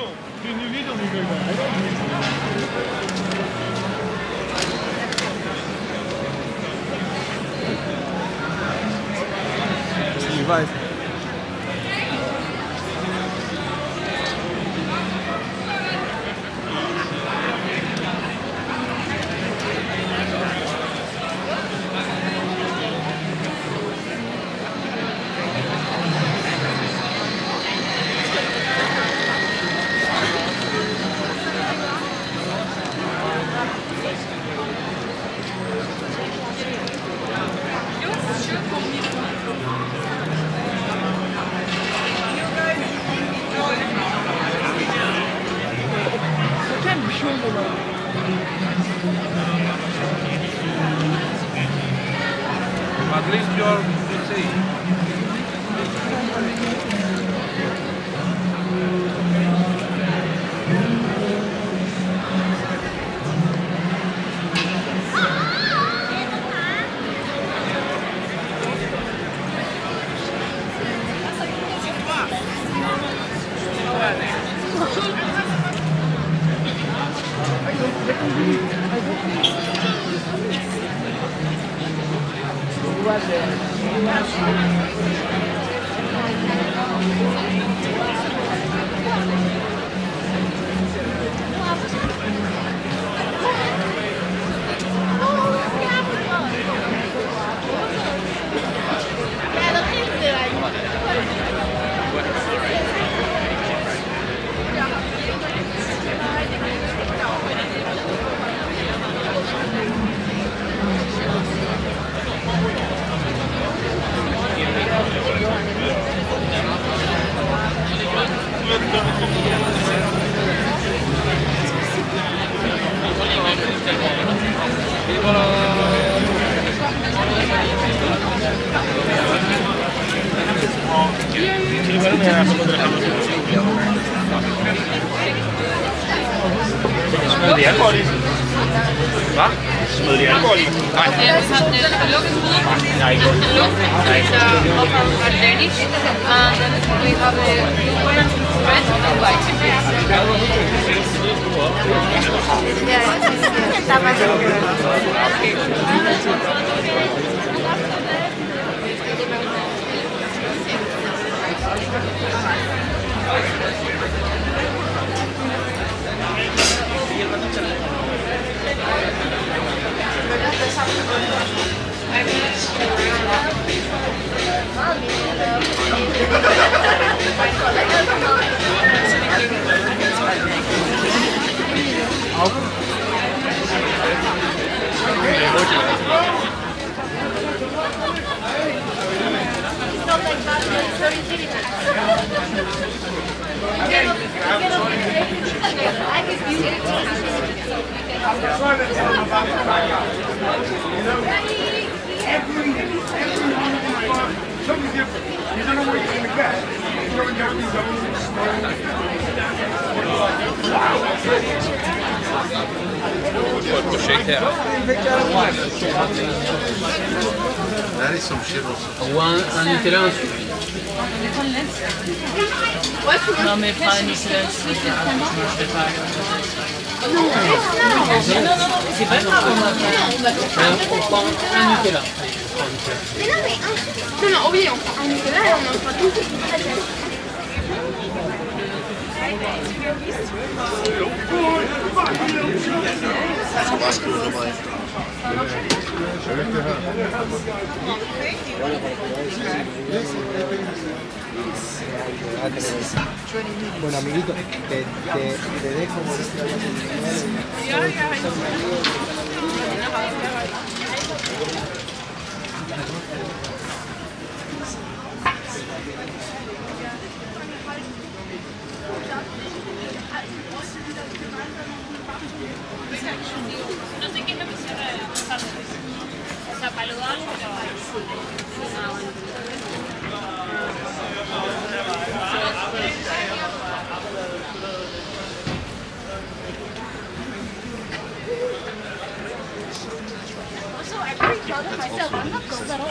что, ты не видел никогда? А At least you're safe. de alkohol i? Hvad? Smed de alkohol i? Nej. Ja, vi har den lukket ud. Nej, ikke. Nej. Så var det Danish. Vi har ikke. og white. Ja, der var det. Shit also. Ou un, un Nutella, un sucre. Non mais pas un Nicolas, je vais pas. Non, non, non, c'est pas grave, on va faire. On prend un Nutella. Nutella. Mais non, mais un. Non, non, oui, on prend un Nicolas et on en prend tout. Bueno, amiguito, te, te, te dejo No sé qué es lo que cierra de pasar. O sea, pero... Ah, bueno. Also, I pretty proud of myself. I'm not gold at all.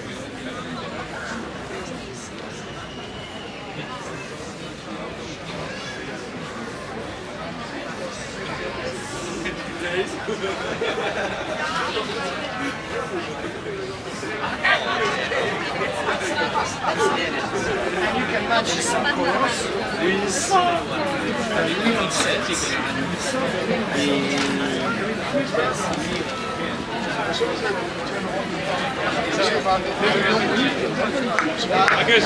And you can match this, of with a set. Agus!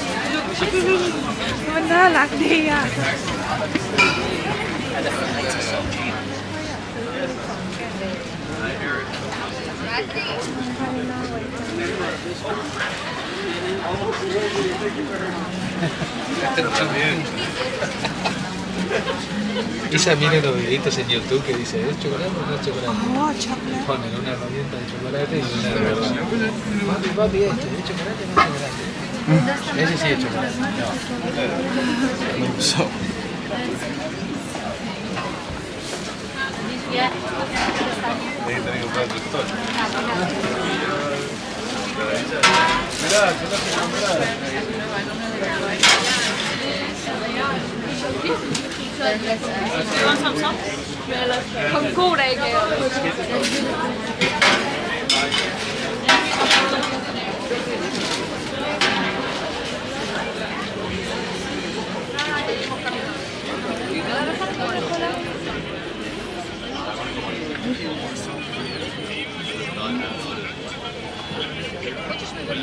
มันน่ารักดีอ่ะ También. Isa mira los videitos en YouTube que dice, ¿es chocolate o no es chocolate? Ponen una herramienta de chocolate y una de verdad. Papi, papi, este, ¿es chocolate o no es chocolate? Ese sí he hecho. So. Do you want some sauce? Come cool, I guess.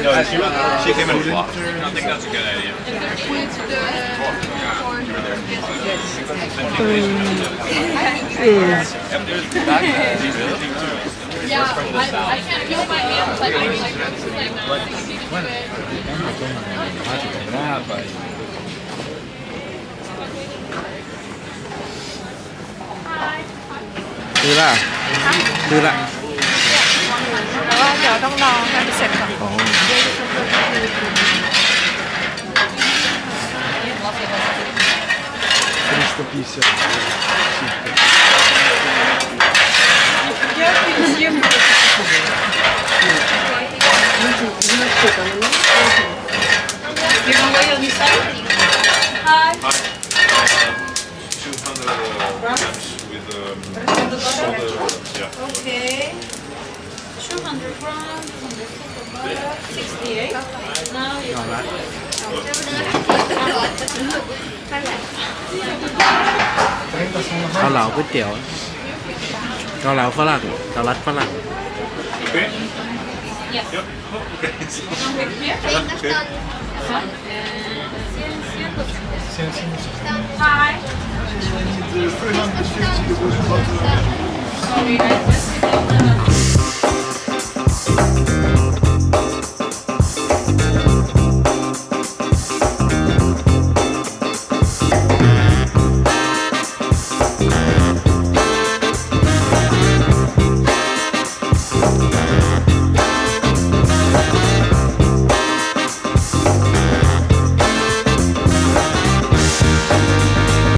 no, she, uh, she came in flopped. I think that's a good idea. Is yeah, I, I เดี๋ยวต้องรอให้มันเสร็จก่อน 350 You can wait on this side. 200 grams with um, shoulder, yeah. Okay. 200 grams on the butter, 68. Now you เกาเหลาก๋วยเตี๋ยวเกาเหลาฝรั่งเกาลัดฝรั่ง Okay? Yes. Yep. Hi. The 350 was butter. Sorry, I just